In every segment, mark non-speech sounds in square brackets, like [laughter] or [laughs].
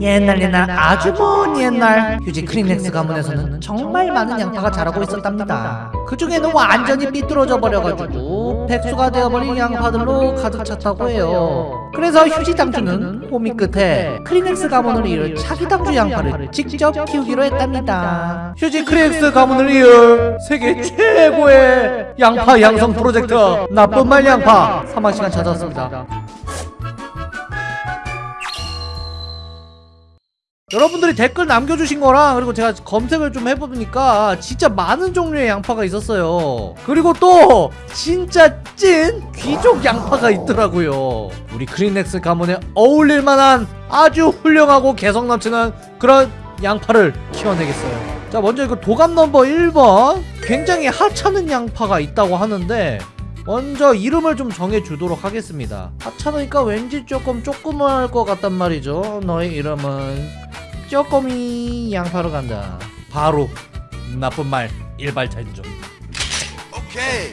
옛날 옛날 아주 먼 옛날 휴지 크리넥스 가문에서는 정말 많은 양파가 자라고 있었답니다. 그 중에는 완전히 삐뚤어져 버려가지고 백수가 되어버린 양파들로 가득 찼다고 해요. 그래서 휴지 당주는 고민 끝에 크리넥스 가문을 이을 차기 당주 양파를 직접 키우기로 했답니다. 휴지 크리넥스 가문을 이을 세계 최고의 양파 양성 프로젝트 나쁜 말 양파. 3만시간 찾아왔습니다 여러분들이 댓글 남겨주신 거랑 그리고 제가 검색을 좀 해보니까 진짜 많은 종류의 양파가 있었어요. 그리고 또 진짜 찐 귀족 양파가 있더라고요. 우리 크리넥스 가문에 어울릴 만한 아주 훌륭하고 개성 넘치는 그런 양파를 키워내겠어요. 자 먼저 이거 도감 넘버 1번. 굉장히 하찮은 양파가 있다고 하는데 먼저 이름을 좀 정해주도록 하겠습니다. 하찮으니까 왠지 조금 조그만 것 같단 말이죠. 너의 이름은 쪼꼬미 양파로 간다. 바로 나쁜 말 일발찬종 오케이.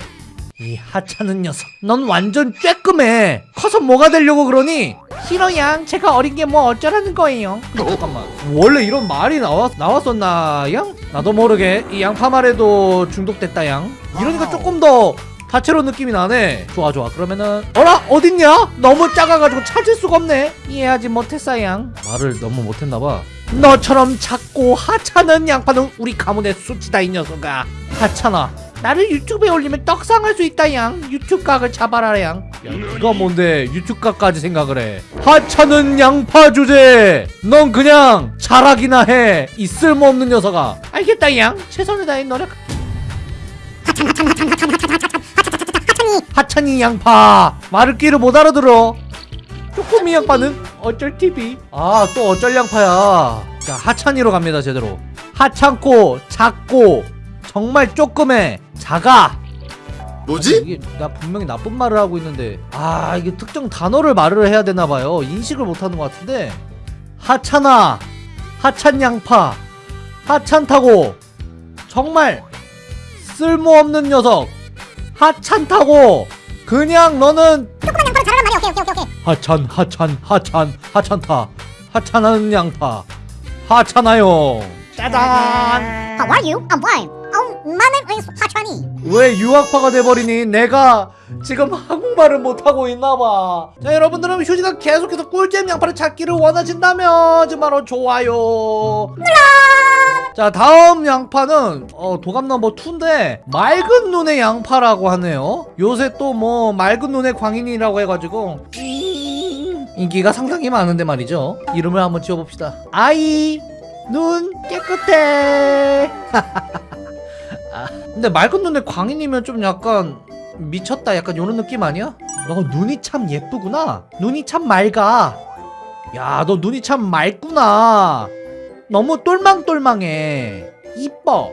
이 하찮은 녀석 넌 완전 쬐끔해. 커서 뭐가 되려고 그러니? 싫어양. 제가 어린 게 뭐 어쩌라는 거예요? 잠깐만. 원래 이런 말이 나왔, 나왔었나 양? 나도 모르게. 이 양파 말에도 중독됐다 양. 이러니까 조금 더 다채로운 느낌이 나네. 좋아 좋아. 그러면은 어라? 어딨냐? 너무 작아가지고 찾을 수가 없네. 이해하지 못했어 양. 말을 너무 못했나봐 너처럼 작고 하찮은 양파는 우리 가문의 수치다 이 녀석아. 하찮아. 나를 유튜브에 올리면 떡상할 수 있다 양. 유튜브 각을 잡아라 양. 야, 네가 뭔데? 유튜브 각까지 생각을 해. 하찮은 양파 주제! 넌 그냥 자락이나 해이 쓸모없는 녀석아. 알겠다 양. 최선을 다해 노력. 하찮이 양파. 말을 끼를 못 알아들어. 쪼꼬미 양파는 어쩔 TV 아 또 어쩔 양파야. 자 하찮이로 갑니다 제대로. 하찮고 작고 정말 쪼끔해 작아. 뭐지? 이게 나 분명히 나쁜 말을 하고 있는데. 아 이게 특정 단어를 말을 해야 되나봐요. 인식을 못하는 것 같은데. 하찮아 하찮 양파 하찮다고. 정말 쓸모없는 녀석. 하찮다고. 그냥 너는 조그만 양파로 자라란 말이야. 오케이 오케이 오케이. 하찬 하찬 하찬 하찬타. 하찬하는 양파. 하찮아요. 짜잔. How are you? I'm fine. Oh, my name is 하찬이. 왜 유학파가 돼버리니? 내가 지금 한국말을 못하고 있나봐. 자 여러분들은 휴지가 계속해서 꿀잼 양파를 찾기를 원하신다면 정말로 좋아요. 자 다음 양파는 어, 도감 넘버 2인데 맑은 눈의 양파라고 하네요. 요새 또 뭐 맑은 눈의 광인이라고 해가지고. 음, 인기가 상당히 많은데 말이죠. 이름을 한번 지어봅시다. 아이 눈 깨끗해. [laughs] 아, 근데 맑은 눈의 광인이면 좀 약간 미쳤다. 약간 요런 느낌 아니야? 너 눈이 참 예쁘구나. 눈이 참 맑아. 야 너 눈이 참 맑구나. 너무 똘망똘망해. 이뻐.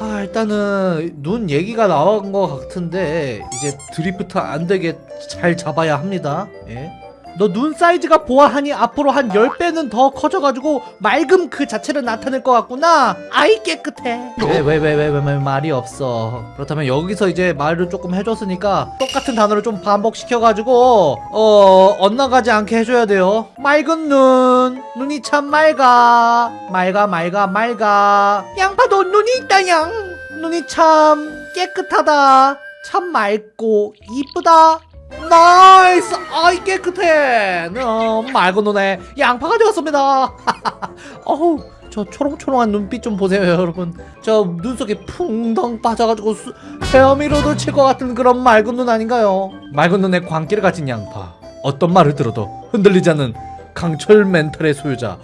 아 일단은 눈 얘기가 나온 것 같은데 이제 드리프트 안 되게 잘 잡아야 합니다. 예? 너 눈 사이즈가 보아하니 앞으로 한 10배는 더 커져가지고 맑음 그 자체를 나타낼 것 같구나. 아이 깨끗해. 왜 왜 왜 왜 왜 말이 없어? 그렇다면 여기서 이제 말을 조금 해줬으니까 똑같은 단어를 좀 반복시켜가지고 어 엇나가지 않게 해줘야 돼요. 맑은 눈. 눈이 참 맑아. 맑아 맑아 맑아. 양파도 눈이 있다 양. 눈이 참 깨끗하다. 참 맑고 이쁘다 Nice! 아이 깨끗해! 어, 맑은 눈의 양파가 되었습니다! [laughs] 어우 저 초롱초롱한 눈빛 좀 보세요 여러분. 저 눈속에 풍덩 빠져가지고 수, 헤엄이라도 칠 것 같은 그런 맑은 눈 아닌가요? 맑은 눈의 광기를 가진 양파. 어떤 말을 들어도 흔들리지 않는 강철 멘탈의 소유자.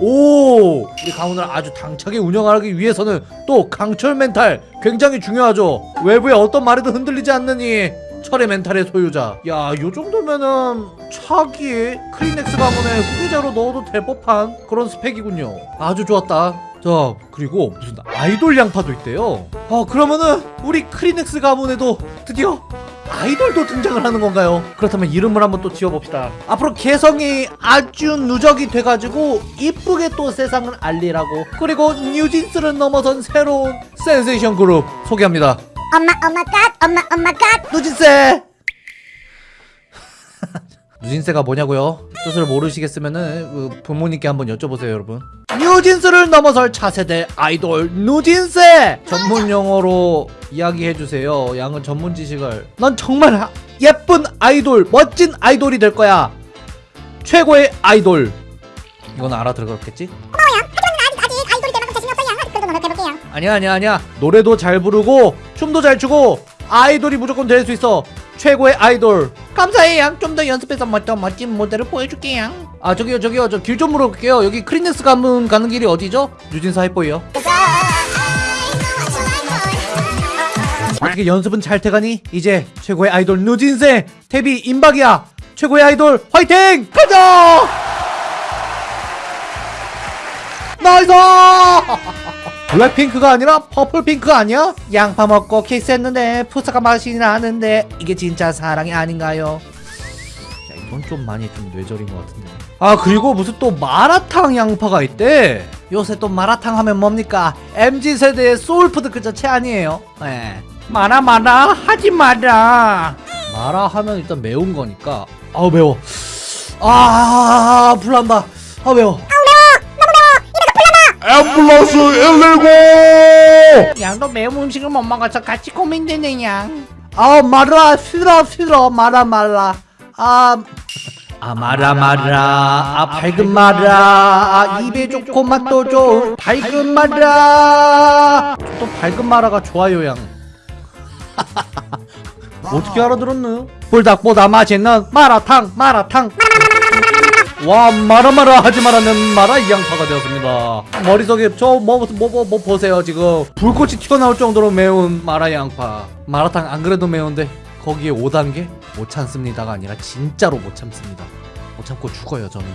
오! 우리 가문을 아주 당차게 운영하기 위해서는 또 강철 멘탈 굉장히 중요하죠. 외부의 어떤 말에도 흔들리지 않는 이 철의 멘탈의 소유자. 야 요정도면은 차기 크리넥스 가문의 후계자로 넣어도 될 법한 그런 스펙이군요. 아주 좋았다. 자 그리고 무슨 아이돌 양파도 있대요. 아 그러면은 우리 크리넥스 가문에도 드디어 아이돌도 등장을 하는 건가요? 그렇다면 이름을 한번 또 지어봅시다. 앞으로 개성이 아주 누적이 돼가지고 이쁘게 또 세상을 알리라고. 그리고 뉴진스를 넘어선 새로운 센세이션 그룹 소개합니다 엄마 엄마 갓 엄마 엄마 갓. 누진세 [laughs] 누진세가 뭐냐고요? 뜻을 모르시겠으면은 그 부모님께 한번 여쭤보세요 여러분 뉴진스를 넘어설 차세대 아이돌 누진세 전문 용어로 이야기해주세요 양은 전문 지식을 넌 정말 하- 예쁜 아이돌 멋진 아이돌이 될 거야 최고의 아이돌 이건 알아들었겠지? 아직 아직 아이돌이 될 만큼 자신이 없어 양. 그래도 노력해볼게 양. 아니야 아니야 아니야 노래도 잘 부르고 춤도 잘 추고 아이돌이 무조건 될 수 있어 최고의 아이돌 감사해 양좀더 연습해서 멋져 멋진 무대를 보여줄게 양아 저기요 저기요 저 길 좀 물어볼게요 여기 크리넥스 가문 가는 길이 어디죠? 누진세 해보이요 어떻게 연습은 잘 돼가니? 이제 최고의 아이돌 누진세 데뷔 임박이야 최고의 아이돌 화이팅! 가자! nice! 블랙핑크가 아니라 퍼플핑크 아니야? 양파 먹고 키스했는데 풋사과 맛이 나는데 이게 진짜 사랑이 아닌가요? 야 이건 좀 많이 좀 뇌절인 것 같은데. 아 그리고 무슨 또 마라탕 양파가 있대? 요새 또 마라탕 하면 뭡니까? MZ세대의 소울푸드 그 자체 아니에요? 네. 마라 마라 하지 마라. 마라 하면 일단 매운 거니까. 아우 매워. 아 불난다. 아 매워 앰뷸런스 119! 양도 매운 음식을 못 먹어서 같이 고민되네 양. 아 마라 싫어 싫어 마라 마라. 아. 아 마라 마라 아 밝은 마라 아 입에 좋고 맛도 좋은 밝은 마라 또 밝은 마라가 좋아요 양 [laughs] 어떻게 알아들었노? 불닭보다 맛있는 마라탕 마라탕 와 마라마라 하지 말라는 마라 이 양파가 되었습니다. 머릿속에 저 뭐 뭐 뭐 뭐 보세요 지금. 불꽃이 튀어나올 정도로 매운 마라 양파. 마라탕 안 그래도 매운데 거기에 5단계? 못 참습니다가 아니라 진짜로 못 참습니다. 못 참고 죽어요 저는.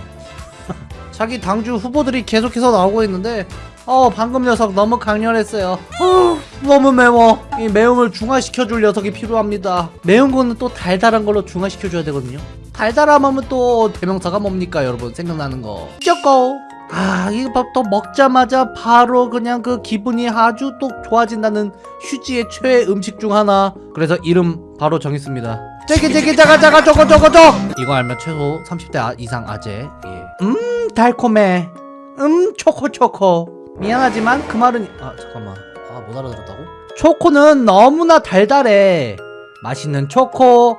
[laughs] 자기 당주 후보들이 계속해서 나오고 있는데 어 방금 녀석 너무 강렬했어요. 어, 너무 매워. 이 매움을 중화시켜줄 녀석이 필요합니다. 매운 거는 또 달달한 걸로 중화시켜줘야 되거든요 달달함하면 또 대명사가 뭡니까 여러분? 생각나는 거. 쪼꼬 아 이거 밥또 먹자마자 바로 그냥 그 기분이 아주 또 좋아진다는 휴지의 최애 음식 중 하나. 그래서 이름 바로 정했습니다. 제기 제기 자가 자가 쪼꼬 쪼꼬 쪼 이거 알면 최소 30대 아- 이상 아재. 예. 음 달콤해. 음 초코 초코. 미안하지만 그 말은 아 잠깐만. 아 못 알아들었다고? 초코는 너무나 달달해. 맛있는 초코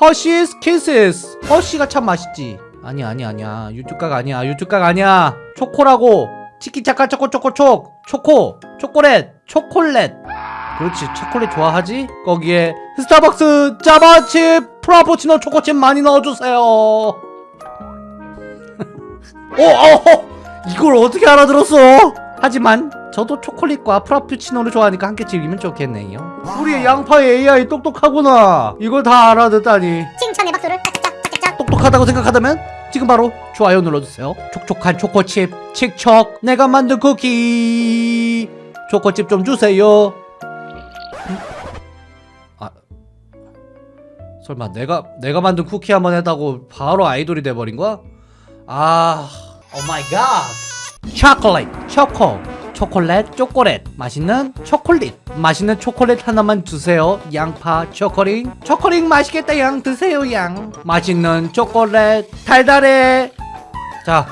허쉬스 키스스 허쉬가 참 맛있지. 아니야 아니야 아니야. 유튜각 아니야. 유튜각 아니야. 초코라고. 치킨 차카 초코 초코 촉. 초코. 초콜릿. 초콜릿. 그렇지. 초콜릿 좋아하지? 거기에 스타벅스 짜바칩 프라푸치노 초코칩 많이 넣어주세요. [laughs] 어, 어, 이걸 어떻게 알아들었어? 하지만 저도 초콜릿과 프라푸치노를 좋아하니까 함께 즐기면 좋겠네요. 우리 양파의 AI 똑똑하구나. 이걸 다 알아듣다니. 칭찬의 박수를 짝짝짝. 똑똑하다고 생각하다면 지금 바로 좋아요 눌러주세요. 촉촉한 초코칩 칙척 내가 만든 쿠키. 초코칩 좀 주세요. 음? 아. 설마 내가 내가 만든 쿠키 한 번 했다고 바로 아이돌이 돼버린 거야? 아. Oh my god. 초콜릿 초코 초콜릿 초콜릿. 맛있는 초콜릿. 맛있는 초콜릿 하나만 주세요 양파. 초콜릿. 초콜릿 맛있겠다 양. 드세요 양. 맛있는 초콜릿. 달달해. 자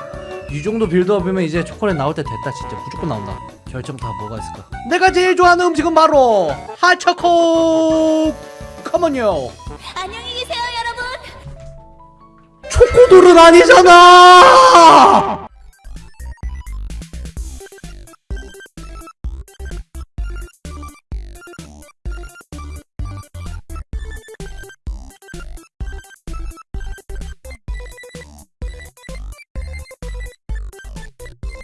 이 정도 빌드업이면 이제 초콜릿 나올 때 됐다 진짜. 무조건 나온다. 결정 다 뭐가 있을까? 내가 제일 좋아하는 음식은 바로 핫초코. come on요 안녕히 계세요, 여러분. 초코돌은 아니잖아